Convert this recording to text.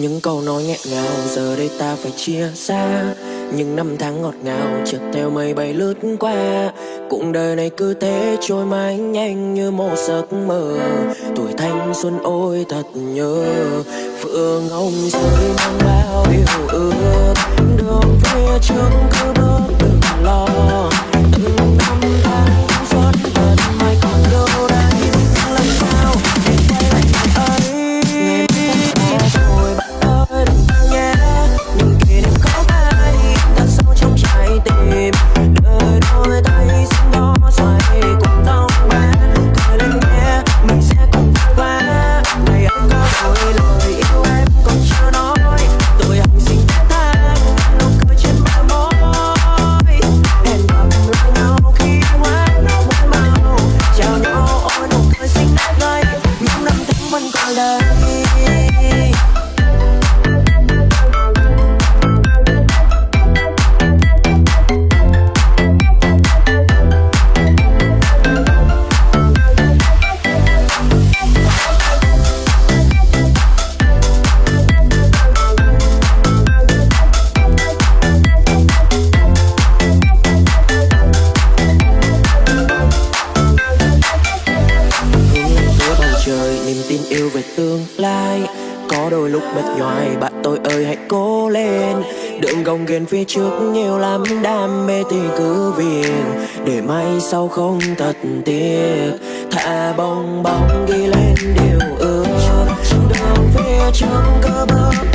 Những câu nói nghẹn ngào, giờ đây ta phải chia xa. Những năm tháng ngọt ngào chợt theo mây bay lướt qua. Cũng đời này cứ thế, trôi mãi nhanh như một giấc mơ. Tuổi thanh xuân ôi, thật nhớ. Phượng hồng rơi mang bao điều ước. Đường phía trước yêu về tương lai. Có đôi lúc mệt nhoài, bạn tôi ơi, hãy cố lên. Đường gồng ghiền phía trước nhiều lắm, đam mê thì cứ viền. Để mai sau không thật tiếc, thả bong bóng ghi lên điều ước. Đường phía trước